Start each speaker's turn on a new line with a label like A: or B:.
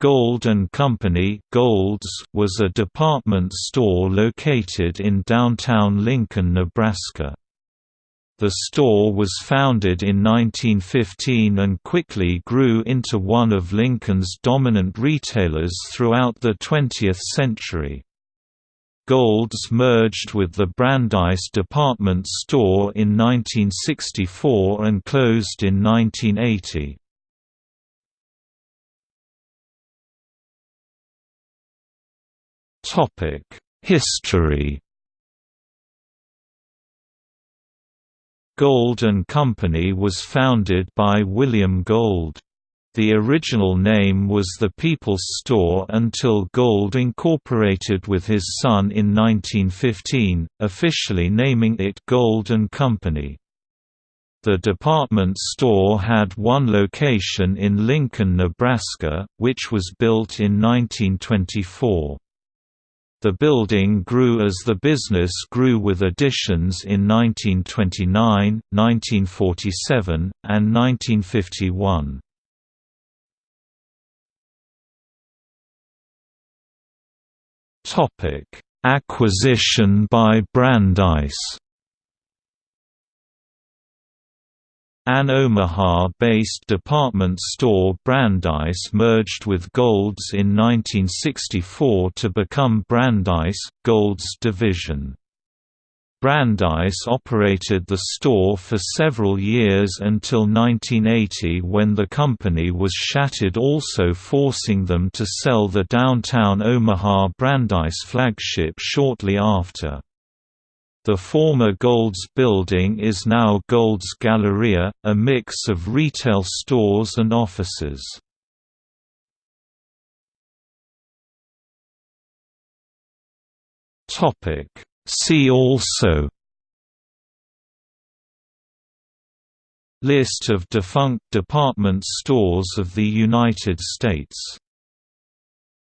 A: Gold and Company Golds was a department store located in downtown Lincoln, Nebraska. The store was founded in 1915 and quickly grew into one of Lincoln's dominant retailers throughout the 20th century. Golds merged with the Brandeis department store in 1964 and closed in 1980. History Gold and Company was founded by William Gold. The original name was the People's Store until Gold incorporated with his son in 1915, officially naming it Gold and Company. The department store had one location in Lincoln, Nebraska, which was built in 1924. The building grew as the business grew with additions in 1929, 1947, and 1951. Acquisition by Brandeis An Omaha-based department store Brandeis merged with Gold's in 1964 to become Brandeis, Gold's division. Brandeis operated the store for several years until 1980 when the company was shattered also forcing them to sell the downtown Omaha Brandeis flagship shortly after. The former Gold's building is now Gold's Galleria, a mix of retail stores and offices. See also List of defunct department stores of the United States